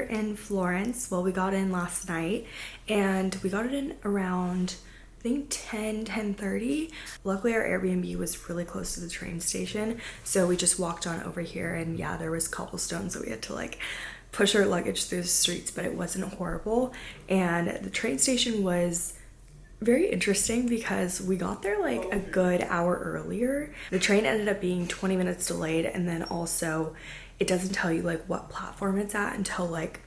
Are in Florence. Well, we got in last night and we got it in around I think 10, 10.30. Luckily our Airbnb was really close to the train station. So we just walked on over here and yeah, there was cobblestones so we had to like push our luggage through the streets, but it wasn't horrible. And the train station was very interesting because we got there like a good hour earlier. The train ended up being 20 minutes delayed and then also it doesn't tell you like what platform it's at until like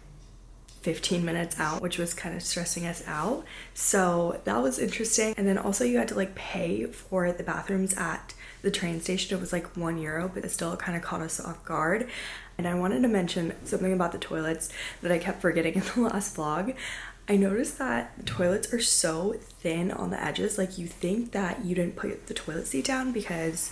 15 minutes out, which was kind of stressing us out. So that was interesting. And then also you had to like pay for the bathrooms at the train station. It was like one euro, but it still kind of caught us off guard. And I wanted to mention something about the toilets that I kept forgetting in the last vlog. I noticed that the toilets are so thin on the edges. Like you think that you didn't put the toilet seat down because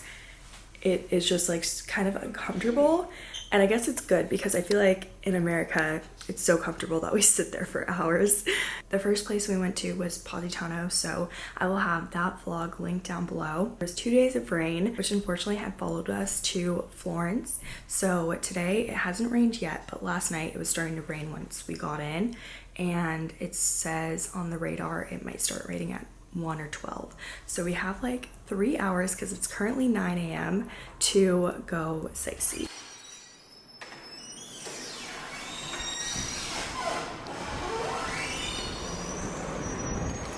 it is just like kind of uncomfortable. And I guess it's good because I feel like in America, it's so comfortable that we sit there for hours. The first place we went to was Positano, so I will have that vlog linked down below. There's two days of rain, which unfortunately had followed us to Florence. So today it hasn't rained yet, but last night it was starting to rain once we got in. And it says on the radar it might start raining at 1 or 12. So we have like three hours because it's currently 9 a.m. to go sightsee.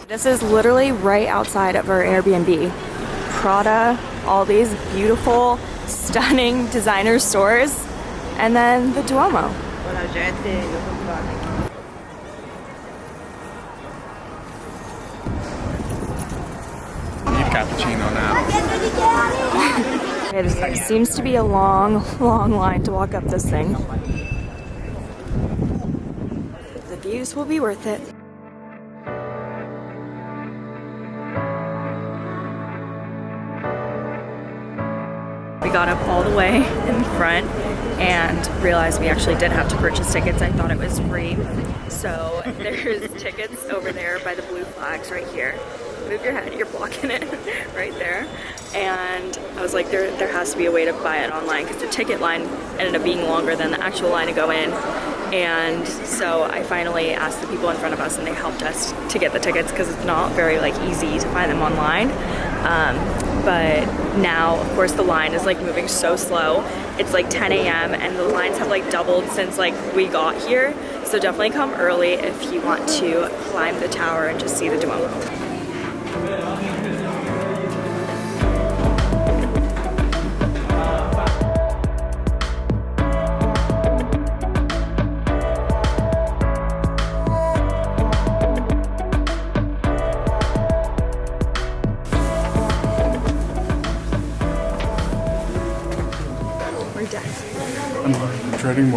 This is literally right outside of our Airbnb. Prada, all these beautiful, stunning designer stores, and then the Duomo. Need cappuccino now. It seems to be a long, long line to walk up this thing. The views will be worth it. Got up all the way in front and realized we actually did have to purchase tickets. I thought it was free. So there's tickets over there by the blue flags right here. Move your head, you're blocking it right there. And I was like, there, there has to be a way to buy it online because the ticket line ended up being longer than the actual line to go in. And so I finally asked the people in front of us and they helped us to get the tickets because it's not very like easy to find them online. Um, but now of course the line is like moving so slow it's like 10 a.m and the lines have like doubled since like we got here so definitely come early if you want to climb the tower and just see the Duomo.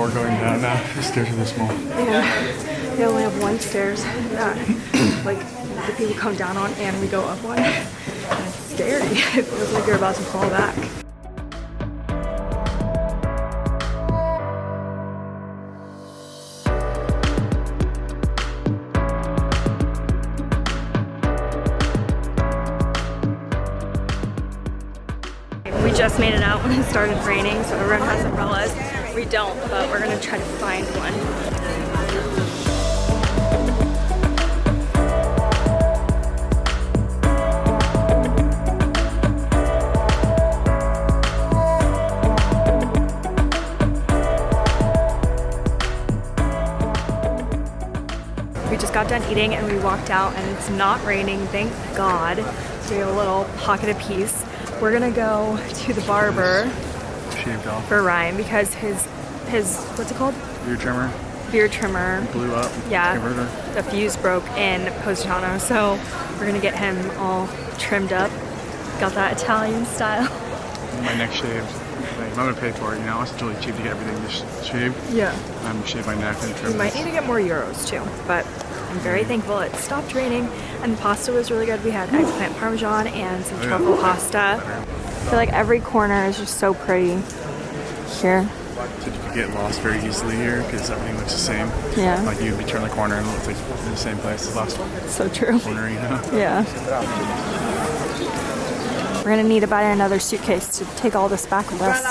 More going down now. The stairs are this small. Yeah, they only have one stairs that like the people come down on and we go up one. And it's scary. It feels like you're about to fall back. We just made it out when it started raining, so everyone got done eating and we walked out and it's not raining, thank God. So we have a little pocket of peace. We're gonna go to the barber Shaved off. for Ryan because his his what's it called? Beard trimmer Beard trimmer. blew up. Yeah. Converter. The fuse broke in Positano, so we're gonna get him all trimmed up. Got that Italian style. My neck shaved. Like, I'm gonna pay for it. You know, it's really cheap to get everything just shaved. Yeah. I'm gonna shave my neck and trim We might this. need to get more euros too, but I'm very thankful it stopped raining and the pasta was really good. We had eggplant parmesan and some Oh, truffle pasta. I feel like every corner is just so pretty here. So you could get lost very easily here because everything looks the same. Yeah. Like you'd be turning the corner and it looks like in the same place as last one. So true. corner, you know? Yeah. We're gonna need to buy another suitcase to take all this back with us.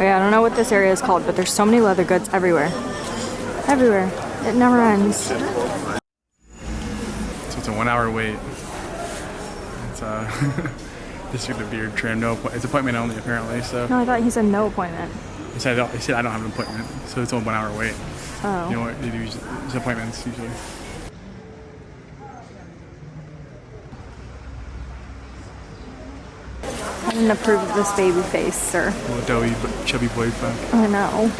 Yeah, I don't know what this area is called, but there's so many leather goods everywhere. Everywhere. It never ends. So it's a one hour wait. It's uh, this is the beard trim. No, it's appointment only apparently. So No, I thought he said no appointment. he said I don't, he said I don't have an appointment. So it's a one hour wait. Oh. You know what they do? It's appointments usually. I didn't approve of this baby face, sir. Little doughy, chubby boyfriend. I know.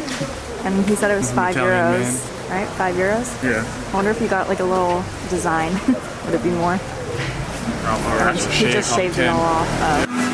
And he said it was five Italian euros. Right? Five euros? Yeah. I wonder if you got like a little design. Would it be more? Or, or he shave just off shaved it all off.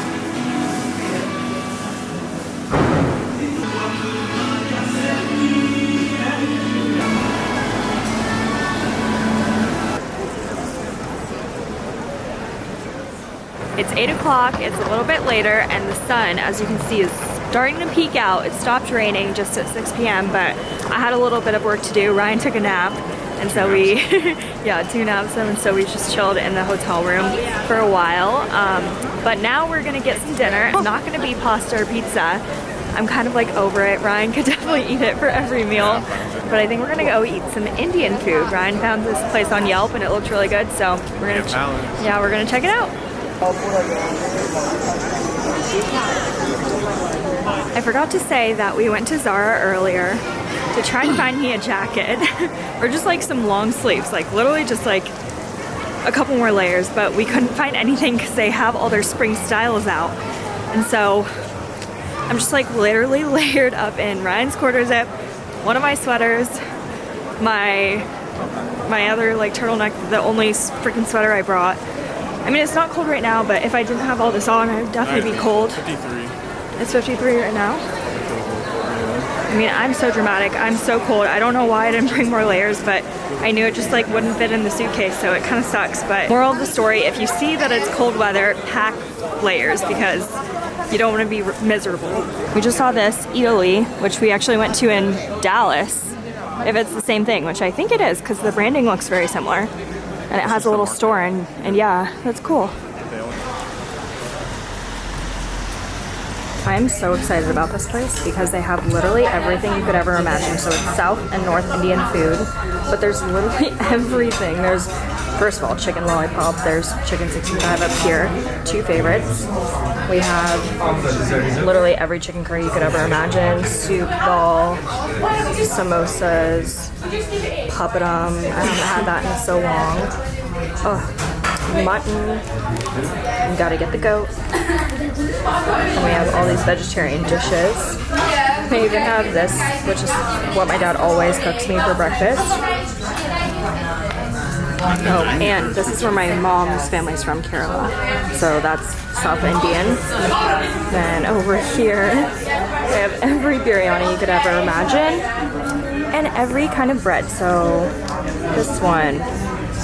It's 8 o'clock, it's a little bit later, and the sun, as you can see, is starting to peek out. It stopped raining just at 6 p.m., but I had a little bit of work to do. Ryan took a nap, and so we, yeah, two naps, and so we just chilled in the hotel room for a while. Um, but now we're gonna get some dinner. It's not gonna be pasta or pizza. I'm kind of like over it. Ryan could definitely eat it for every meal. But I think we're gonna go eat some Indian food. Ryan found this place on Yelp and it looked really good, so we're gonna, Yeah, yeah, we're gonna check it out. I forgot to say that we went to Zara earlier to try and find me a jacket or just like some long sleeves, like literally just like a couple more layers, but we couldn't find anything because they have all their spring styles out. And so I'm just like literally layered up in Ryan's quarter zip, one of my sweaters, my my other like turtleneck, the only freaking sweater I brought. I mean, it's not cold right now, but if I didn't have all this on, I would definitely be cold. 53. It's 53 right now. I mean, I'm so dramatic. I'm so cold. I don't know why I didn't bring more layers, but I knew it just like wouldn't fit in the suitcase, so it kind of sucks. But moral of the story, if you see that it's cold weather, pack layers because you don't want to be miserable. We just saw this, Italy, which we actually went to in Dallas, if it's the same thing, which I think it is because the branding looks very similar. And it has a little store, and, and yeah, that's cool. I'm so excited about this place because they have literally everything you could ever imagine. So it's South and North Indian food, but there's literally everything. There's, first of all, chicken lollipop. There's chicken 65 up here, two favorites. We have literally every chicken curry you could ever imagine. Soup, ball, samosas, papadum. I haven't had that in so long. Ugh, mutton. You gotta get the goat. And we have all these vegetarian dishes. We even have this, which is what my dad always cooks me for breakfast. Oh, and this is where my mom's family's from, Kerala. So that's South Indian. Then over here, we have every biryani you could ever imagine. And every kind of bread. So this one,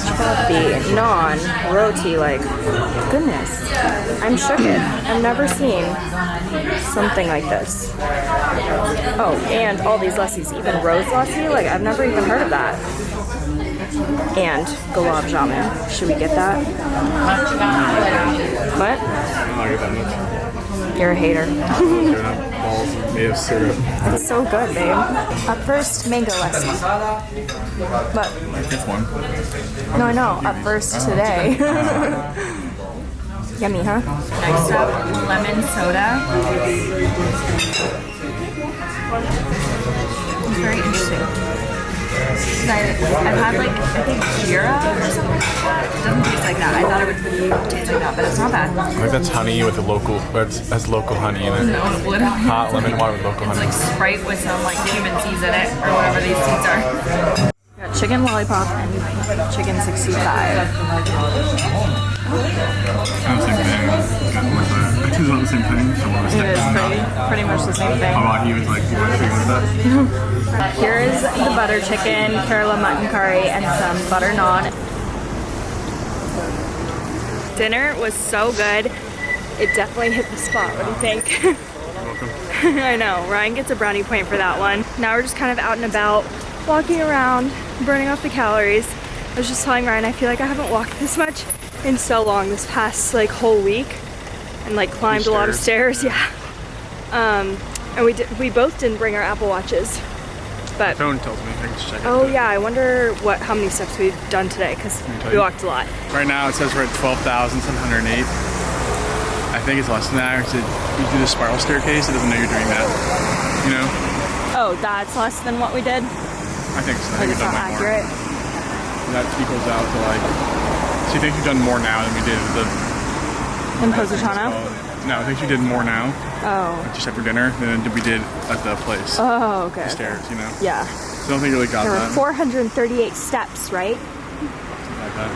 chapati, naan, roti, like, goodness. I'm shook. I've never seen something like this. Oh, and all these lassis, even rose lassi, like I've never even heard of that. And gulab jamun. Should we get that? What? You're a hater. They're not balls made of syrup. It's so good, babe. Up first, mango lassi. But That's one. no, I know. Up first oh, today. Yummy, huh? Next up, lemon soda. It's very interesting. I, I've had like, I think Jeera or something like that. It doesn't taste like that. I thought it would taste like that, but it's not bad. I think that's honey with a local, that's, that's local honey in it. No, literally Hot lemon water with local It's honey. like Sprite with some like cumin seeds in it, or whatever these seeds are. Got chicken lollipop and chicken 65. Kind of the same thing. Got more of. I think it's not the same thing. So we'll It stick is with pretty, pretty much the same thing. How about you? It's like you want to figure that. Here is the butter chicken, Kerala mutton curry, and some butter naan. Dinner was so good. It definitely hit the spot. What do you think? I know. Ryan gets a brownie point for that one. Now we're just kind of out and about, walking around, burning off the calories. I was just telling Ryan, I feel like I haven't walked this much in so long this past like whole week. and like climbed a lot of stairs. Yeah. Um, and we did, we both didn't bring our Apple watches, but Phone tells me. I can just check it. oh yeah, I wonder what how many steps we've done today because me tell we you. walked a lot. Right now it says we're at 12,708. I think it's less than that. Because you do the spiral staircase, it doesn't know you're doing that. You know? Oh, that's less than what we did. I think so. I think it's we've not done like accurate. more. That equals out to like. So you think you've done more now than we did at the. In Positano. No, I think you did more now, Oh. just after dinner, than we did at the place. Oh, okay. the stairs, you know? Yeah. So I don't think you really got There were that. 438 steps, right? Like that.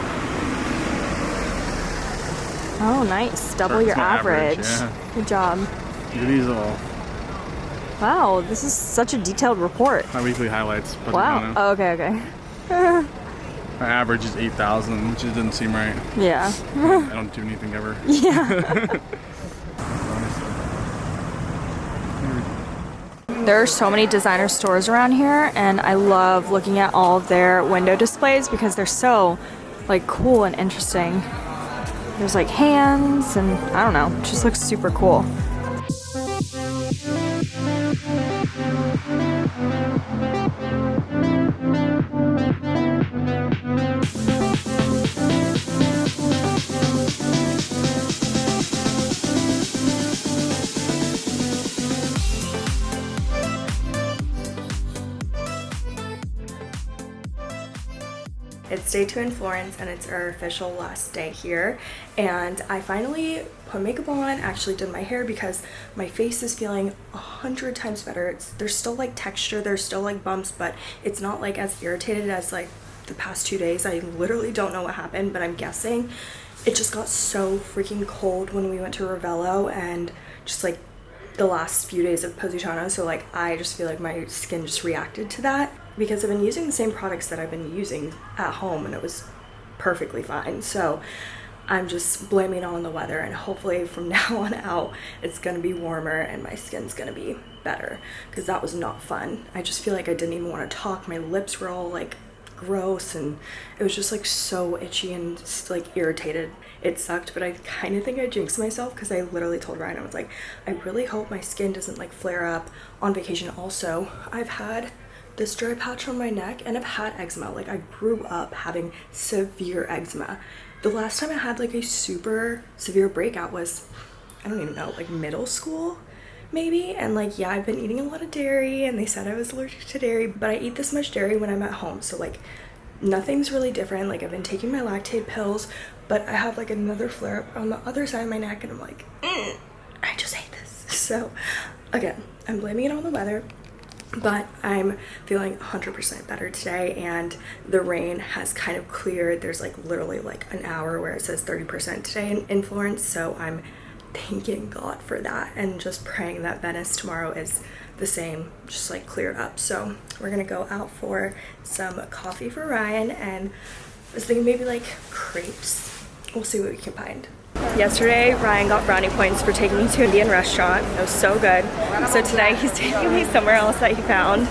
Oh, nice. Double your average. average, yeah. Good job. These little Wow, this is such a detailed report. my weekly highlights. Wow. Oh, okay, okay. My average is 8,000, which doesn't seem right. Yeah. I don't do anything ever. Yeah. There are so many designer stores around here, and I love looking at all of their window displays because they're so like cool and interesting. There's like hands, and I don't know, just looks super cool. Day two in Florence and it's our official last day here. And I finally put makeup on, actually did my hair because my face is feeling a hundred times better. It's there's still like texture, there's still like bumps, but it's not like as irritated as like the past two days. I literally don't know what happened, but I'm guessing it just got so freaking cold when we went to Ravello and just like the last few days of Positano, so like I just feel like my skin just reacted to that because I've been using the same products that I've been using at home and it was perfectly fine. So I'm just blaming on the weather and hopefully from now on out it's gonna be warmer and my skin's gonna be better because that was not fun. I just feel like I didn't even want to talk. My lips were all like gross and it was just like so itchy and just like irritated. It sucked, but I kind of think I jinxed myself because I literally told Ryan, I was like, I really hope my skin doesn't like flare up on vacation. Also, I've had this dry patch on my neck and I've had eczema. Like I grew up having severe eczema. The last time I had like a super severe breakout was, I don't even know, like middle school maybe and like yeah i've been eating a lot of dairy and they said i was allergic to dairy but i eat this much dairy when i'm at home so like nothing's really different like i've been taking my lactate pills but i have like another flare up on the other side of my neck and i'm like "Mm, i just hate this so again i'm blaming it on the weather but I'm feeling 100% better today and the rain has kind of cleared. There's like literally like an hour where it says 30% today in, in Florence, so I'm thanking God for that and just praying that Venice tomorrow is the same, just like cleared up. So we're gonna go out for some coffee for Ryan and I was thinking maybe like crepes. We'll see what we can find. Yesterday, Ryan got brownie points for taking me to an Indian restaurant. It was so good. So today, he's taking me somewhere else that he found.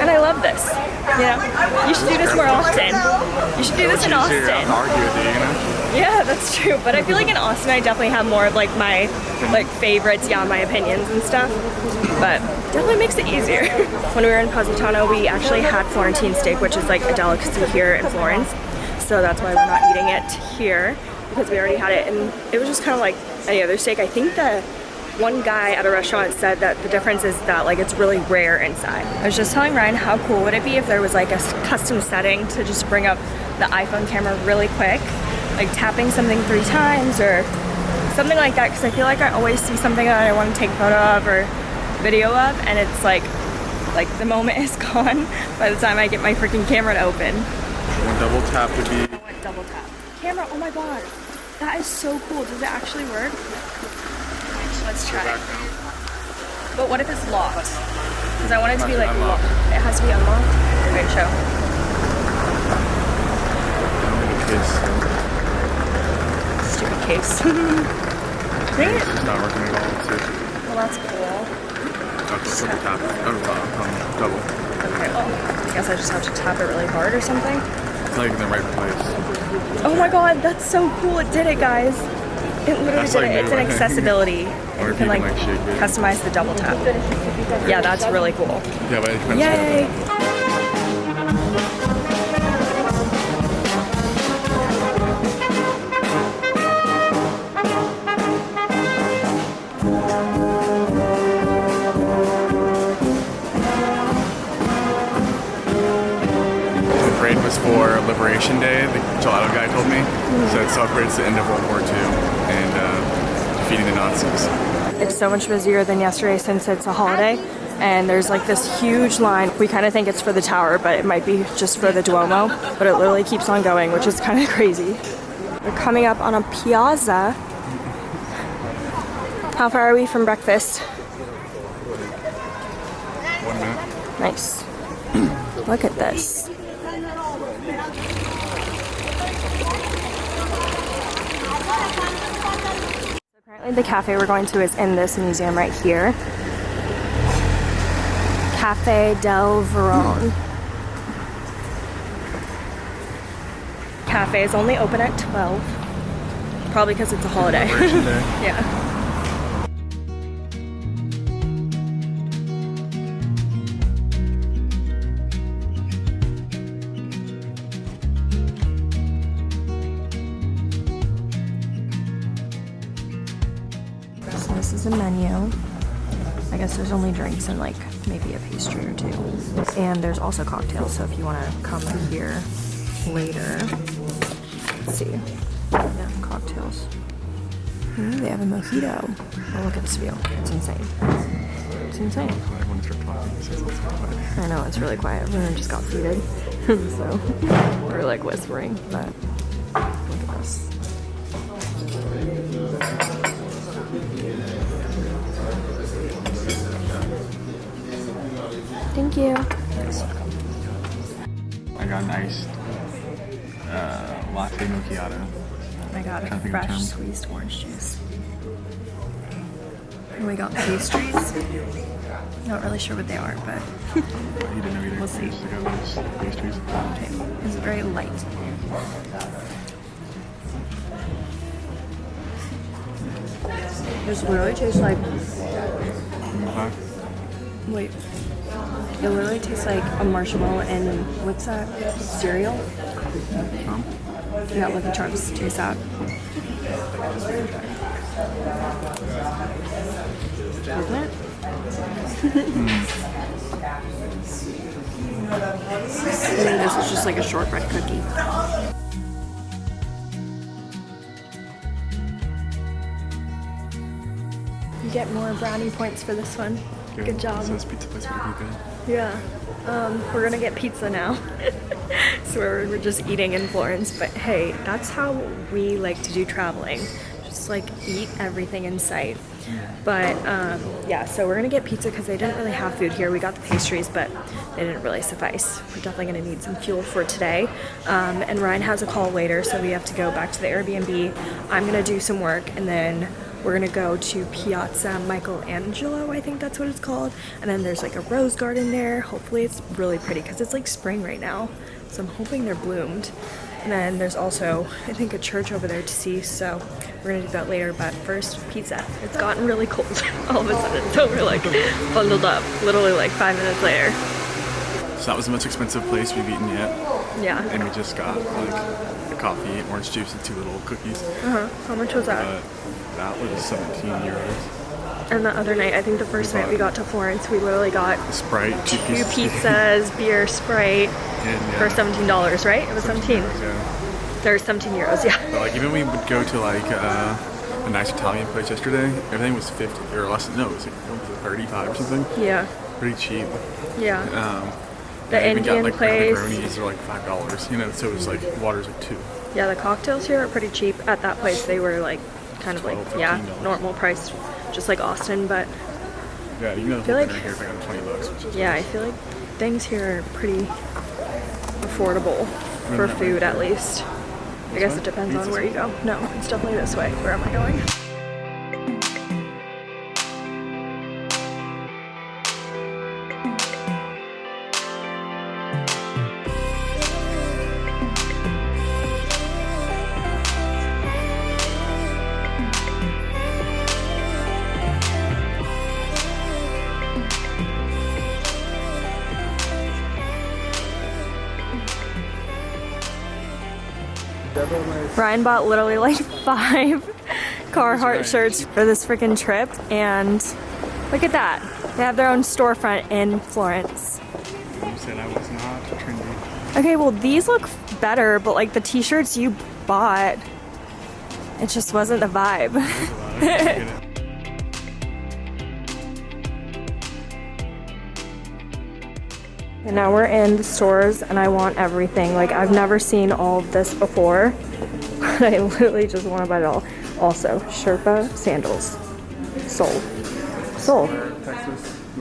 And I love this. You know, you should do this more often. You should do this in Austin. argue with you, you know? Yeah, that's true. But I feel like in Austin, I definitely have more of like my like favorites, yeah, my opinions and stuff. But definitely makes it easier. when we were in Positano, we actually had Florentine steak, which is like a delicacy here in Florence. So that's why we're not eating it here because we already had it, and it was just kind of like any other steak. I think the one guy at a restaurant said that the difference is that like it's really rare inside. I was just telling Ryan how cool would it be if there was like a custom setting to just bring up the iPhone camera really quick, like tapping something three times or something like that because I feel like I always see something that I want to take photo of or video of and it's like like the moment is gone by the time I get my freaking camera to open. One double tap would be. I want double tap. Camera, oh my god. That is so cool. Does it actually work? Let's try. It. But what if it's locked? Because I want it to be Has like to be unlocked. locked. It has to be unlocked. Wait, show. Case. Stupid case. Dang it. It's not working at all. So Well, that's cool. it's double tap. Oh, uh, um, double. Okay, well, I guess I just have to tap it really hard or something. It's in the right place. Oh my god, that's so cool. It did it, guys. It literally That's, did like, it. It's an accessibility. Or you can like, like, customize the double tap. Yeah, that's really cool. Yeah, but. Yay! Liberation Day, the gelato guy told me. So it celebrates the end of World War II and uh, defeating the Nazis. It's so much busier than yesterday since it's a holiday. And there's like this huge line. We kind of think it's for the tower, but it might be just for the Duomo. But it literally keeps on going, which is kind of crazy. We're coming up on a piazza. How far are we from breakfast? One minute. Nice. Look at this. The cafe we're going to is in this museum right here. Cafe del Verone. Cafe is only open at 12. Probably because it's a holiday. Yeah. And like maybe a pastry or two. And there's also cocktails, so if you want to come here later. Let's see. Yeah, cocktails. Ooh, they have a mojito. Oh, look at this view. It's insane. It's insane. I know, it's really quiet. Everyone just got seated. so we're like whispering, but look at this. Thank you. You're welcome. I got an iced uh, latte macchiato. I got Trying to a think of fresh squeezed orange juice. And we got pastries. Not really sure what they are, but He didn't know either. We'll see. Just got those pastries. okay. it's very light. This literally tastes like Okay. wait. It literally tastes like a marshmallow and what's that? Cereal? Um, Yeah, Lucky Charms. Taste that. Isn't it? I think this is just like a shortbread cookie. You get more brownie points for this one. Good job. So this pizza place would be good. Yeah. Um, we're gonna get pizza now. so we're, we're just eating in Florence. But hey, that's how we like to do traveling. Just like eat everything in sight. But um, yeah, so we're gonna get pizza because they didn't really have food here. We got the pastries, but they didn't really suffice. We're definitely gonna need some fuel for today. Um, and Ryan has a call later, so we have to go back to the Airbnb. I'm gonna do some work and then we're gonna go to Piazza Michelangelo, I think that's what it's called. And then there's like a rose garden there. Hopefully it's really pretty because it's like spring right now. So I'm hoping they're bloomed. And then there's also, I think, a church over there to see. So we're gonna do that later. But first, pizza. It's gotten really cold all of a sudden. So we're like bundled up, literally like five minutes later. So that was the most expensive place we've eaten yet. Yeah. And we just got like coffee, orange juice, and two little cookies. Uh-huh. How much was that? But that was 17 euros. And the other night, I think the first night we got to Florence, we literally got Sprite, two two pizzas, beer, Sprite and, for seventeen dollars, right? It was seventeen. Yeah. There's seventeen euros, yeah. But like even we would go to like uh, a nice Italian place yesterday, everything was 50 or less. No, it was like it, 35 or something. Yeah, Pretty cheap. yeah. Um, The yeah, I even got, Indian like, place. Negronis are like five dollars. You know, so it was like water's like two. Yeah, the cocktails here are pretty cheap. At that place, they were like kind of like yeah, normal price, just like Austin. But Yeah, you know, feel like- here is like 20 bucks, which is yeah, I feel like things here are pretty affordable for way? food, at least. I guess way? it depends on where you go. No, it's definitely this way. Where am I going? Ryan bought literally like five Carhartt shirts for this freaking trip and look at that. They have their own storefront in Florence. You said I was not trendy. Okay, well these look better, but like the t-shirts you bought, it just wasn't the vibe. And now we're in the stores and I want everything. Like I've never seen all of this before. I literally just want to buy it all. Also, Sherpa sandals.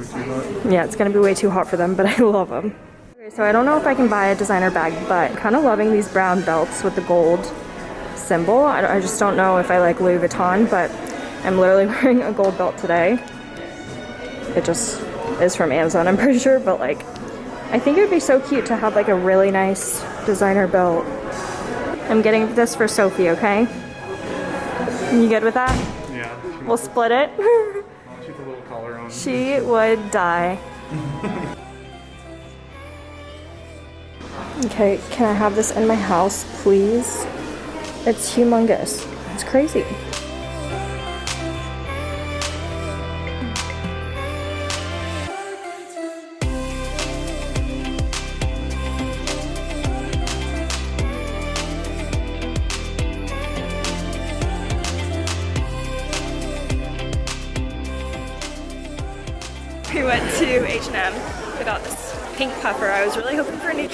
Too hot. Yeah, it's gonna be way too hot for them, but I love them. Okay, so I don't know if I can buy a designer bag, but kind of loving these brown belts with the gold symbol. I, I just don't know if I like Louis Vuitton, but I'm literally wearing a gold belt today. It just is from Amazon, I'm pretty sure, but like, I think it would be so cute to have like a really nice designer belt. I'm getting this for Sophie, okay? You good with that? Yeah. We'll split it. She put a little collar on. She would die. okay, can I have this in my house, please? It's humongous. It's crazy.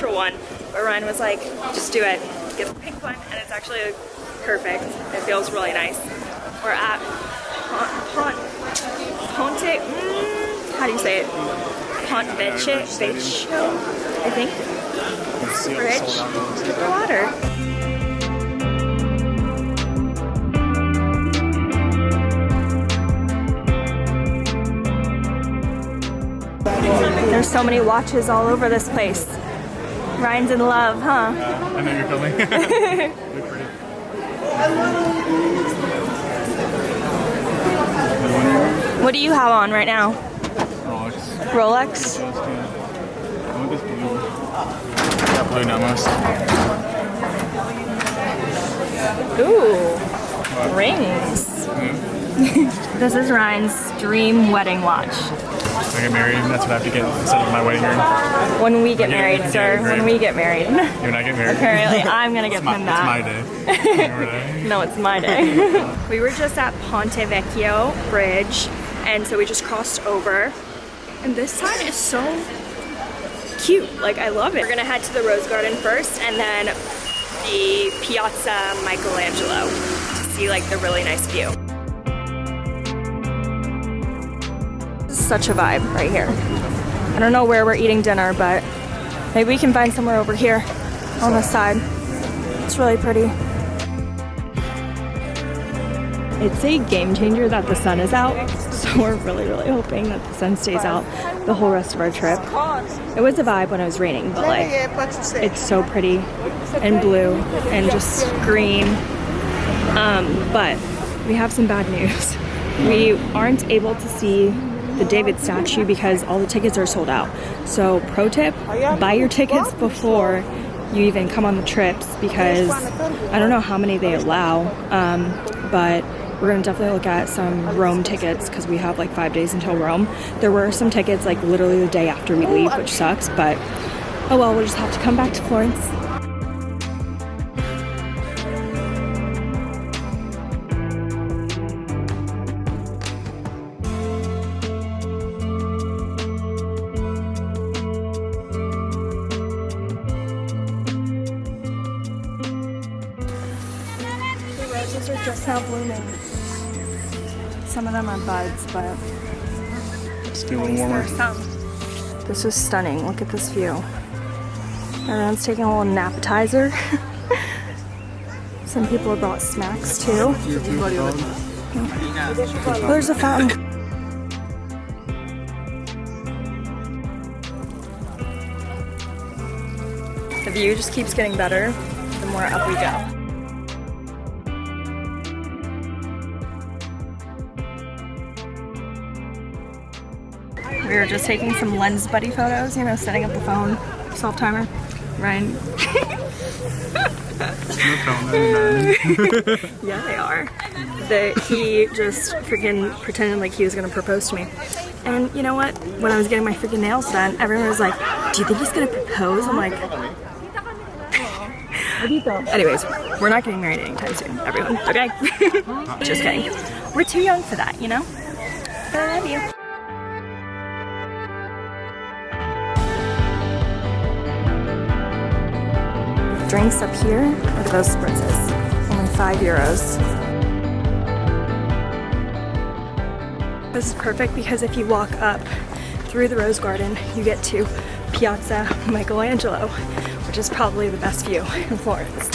Neutral one, but Ryan was like, just do it. Get the pink one, and it's actually perfect. It feels really nice. We're at Pont, Pont, Ponte, mm, how do you say it? Pont Vecchio, I think. It's Bridge sold out. to the water. There's so many watches all over this place. Ryan's in love, huh? I know you're filming. Pretty. What do you have on right now? Rolex. Rolex? I want this blue. Nomos. Ooh, rings. This is Ryan's dream wedding watch. If I get married, that's what I have to get instead of my wedding ring. When we get Yeah, married, yeah, sir. great. When we get married. You and I get married. Apparently, I'm gonna get It's my, him it's my day. No, it's my day. we were just at Ponte Vecchio Bridge, and so we just crossed over. And this side is so cute. Like, I love it. We're gonna head to the Rose Garden first, and then the Piazza Michelangelo to see like the really nice view. Such a vibe right here. I don't know where we're eating dinner, but maybe we can find somewhere over here on the side. It's really pretty. It's a game changer that the sun is out, so we're really, really hoping that the sun stays out the whole rest of our trip. It was a vibe when it was raining, but like, it's so pretty and blue and just green. Um, but we have some bad news. We aren't able to see the David statue because all the tickets are sold out. So, pro tip buy your tickets before you even come on the trips because I don't know how many they allow, um, but we're gonna definitely look at some Rome tickets because we have like five days until Rome. There were some tickets like literally the day after we leave, which sucks, but oh well, we'll just have to come back to Florence. But It's a little warmer. This is stunning. Look at this view. Everyone's taking a little appetizer. Some people have brought snacks too. Oh, there's a fountain. The view just keeps getting better the more up we go. We were just taking some lens buddy photos, you know, setting up the phone, self timer. Ryan. Yeah, they are. They, he just freaking pretended like he was gonna propose to me. And you know what? When I was getting my freaking nails done, everyone was like, Do you think he's gonna propose? I'm like, Anyways, we're not getting married anytime soon, everyone. Okay? just kidding. We're too young for that, you know? But I love you. Drinks up here. Look at those spritzes. Only five euros. This is perfect because if you walk up through the Rose Garden, you get to Piazza Michelangelo, which is probably the best view in Florence.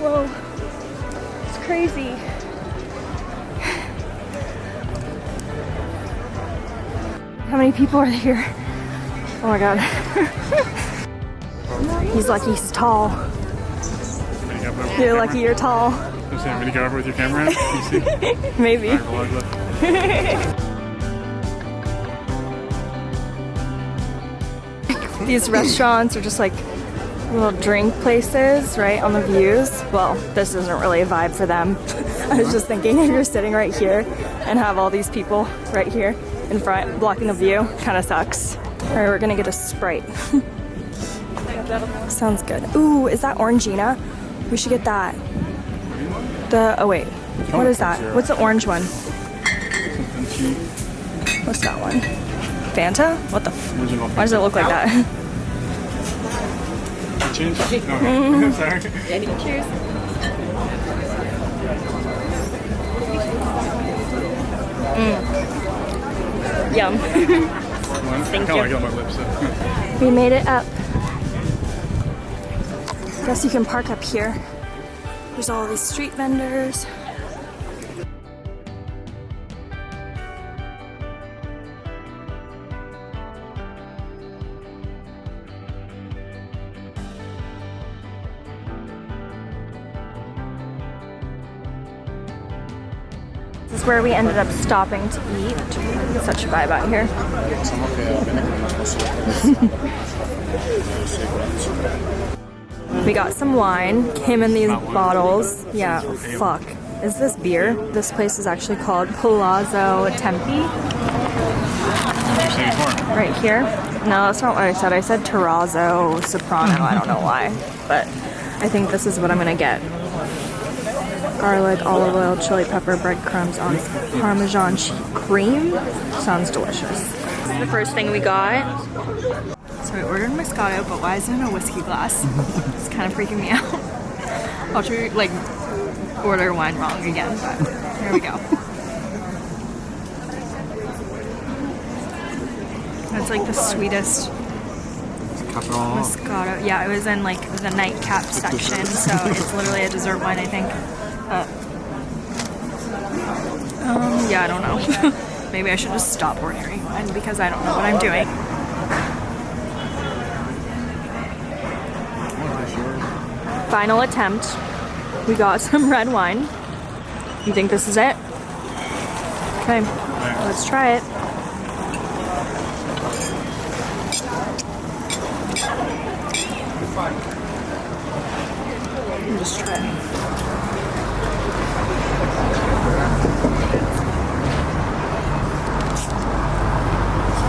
Whoa, it's crazy. How many people are here? Oh my god. he's lucky he's tall. Ready to go over with You're lucky you're tall. I'm ready to go over with your camera? Maybe. These restaurants are just like little drink places, right, on the views. Well, this isn't really a vibe for them. I was just thinking if you're sitting right here and have all these people right here in front blocking the view, kind of sucks. All right, we're gonna get a Sprite. Sounds good. Ooh, is that Orangina? We should get that. The, oh wait, what is that? What's the orange one? What's that one? Fanta? What the Why does it look like that? Change? Okay. Sorry. Cheers. Mm. Yum. Thank you. I like on my lips. So. we made it up. Guess you can park up here. There's all these street vendors. Where we ended up stopping to eat. Such a vibe out here. We got some wine, came in these bottles. Yeah, fuck. Is this beer? This place is actually called Palazzo before. right here. No, that's not what I said. I said Terrazzo Soprano. I don't know why, but I think this is what I'm gonna get. Garlic, olive oil, chili pepper, breadcrumbs on Parmesan che- cream. Sounds delicious. This is the first thing we got. So I ordered Moscato, but why is it in a whiskey glass? it's kind of freaking me out. I'll try like order wine wrong again, but here we go. That's like the sweetest Moscato. Yeah, it was in like the nightcap section, so it's literally a dessert wine, I think. Um, yeah, I don't know. Maybe I should just stop ordering wine because I don't know what I'm doing. Final attempt. We got some red wine. You think this is it? Okay, let's try it. Me Just try it.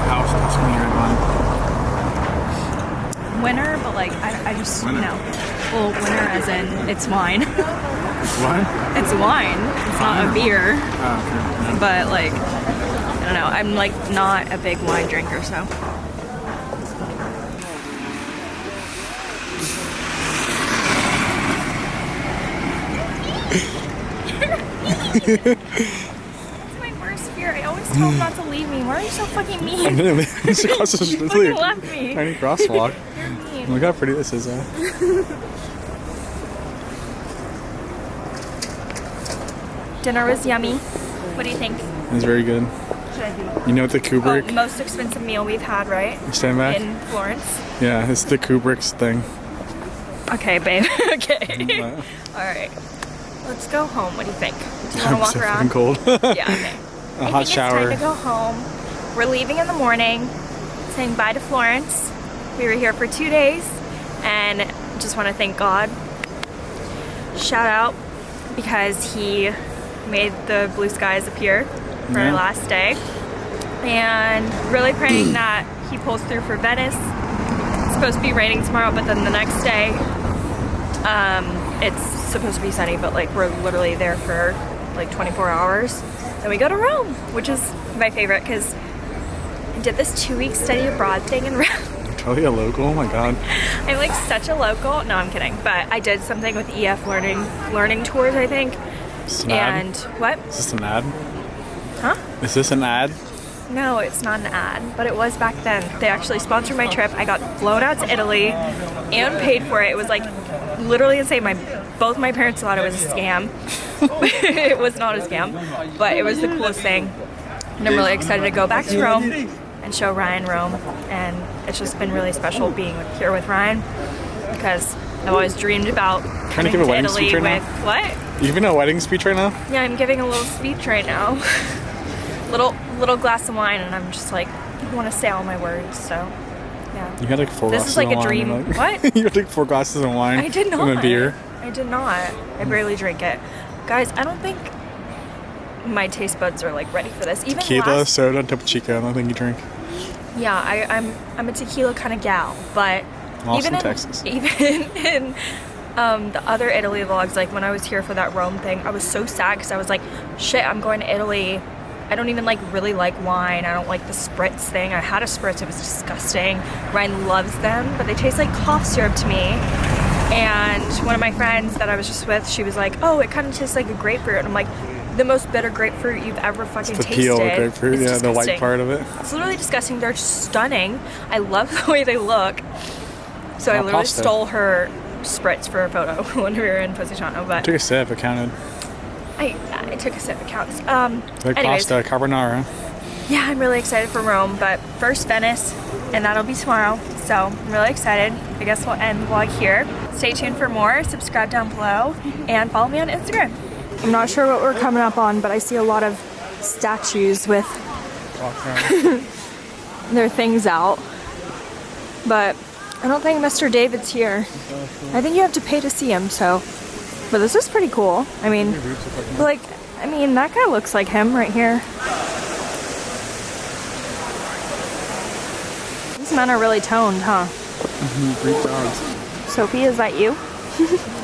House Tuscany red wine. Winner, but I, I just Winner. no. Well, winner as in it's wine. What? it's wine. It's not a beer. Oh, okay. But like I don't know. I'm like not a big wine drinker, so. It's my worst fear. I always tell him not to leave me. Why are you so fucking mean? the You street. fucking left me. Tiny crosswalk. Look how pretty this is, huh? Dinner was yummy. What do you think? It was very good. Should I do? You know what the Oh, Kubrick? most expensive meal we've had, right? Stand back. In Florence. Yeah, it's the Kubrick's thing. Okay, babe. okay. All right. Let's go home. What do you think? Do you want to walk so around? cold. Yeah, okay. A I hot shower. It's time to go home. We're leaving in the morning, saying bye to Florence. We were here for two days and just want to thank God. Shout out because he made the blue skies appear for our last day. And really praying that he pulls through for Venice. It's supposed to be raining tomorrow, but then the next day um, it's supposed to be sunny, but like we're literally there for like 24 hours. Then we go to Rome, which is my favorite because I did this two week study abroad thing in Rome. Totally a local. Oh my god. I'm like such a local. No, I'm kidding. But I did something with EF learning learning tours, I think. An ad? And what? Is this an ad? Huh? Is this an ad? No, it's not an ad, but it was back then. They actually sponsored my trip. I got flown out to Italy and paid for it. It was like literally insane. My both my parents thought it was a scam. it was not a scam, but it was the coolest thing. And I'm really excited to go back to Rome and show Ryan Rome. And it's just been really special being here with Ryan because I've always dreamed about coming give a to wedding Italy speech right with now? what? You giving a wedding speech right now? Yeah, I'm giving a little speech right now. little little glass of wine, and I'm just like, I want to say all my words. So, yeah. You had like four This glasses is like a dream. like- What? you had like four glasses of wine. I did not. And a beer. I did not. I barely drink it, guys. I don't think my taste buds are like ready for this. Even Tequila, last, soda, Topo Chico. I don't think you drink. yeah, I, I'm I'm a tequila kind of gal, but Austin, even in, Texas. even in um, the other Italy vlogs, like when I was here for that Rome thing, I was so sad because I was like, shit, I'm going to Italy. I don't even like really like wine. I don't like the spritz thing. I had a spritz, it was disgusting. Ryan loves them, but they taste like cough syrup to me. And one of my friends that I was just with, she was like, oh, it kind of tastes like a grapefruit. And I'm like, the most bitter grapefruit you've ever fucking The tasted. peel, the grapefruit, It's yeah, the white part of it. It's literally disgusting. They're stunning. I love the way they look. So I literally pasta. stole her spritz for a photo when we were in Positano. But I Took a sip. It counted. I, I took a sip. It counts. Um, Like anyways, pasta carbonara. yeah, I'm really excited for Rome. But first Venice, and that'll be tomorrow. So I'm really excited. I guess we'll end the vlog here. Stay tuned for more. Subscribe down below and follow me on Instagram. I'm not sure what we're coming up on, but I see a lot of statues with their things out. But I don't think Mr. David's here. I think you have to pay to see him, so. But this is pretty cool. I mean, like, I mean, that guy looks like him right here. These men are really toned, huh? Sophie, is that you?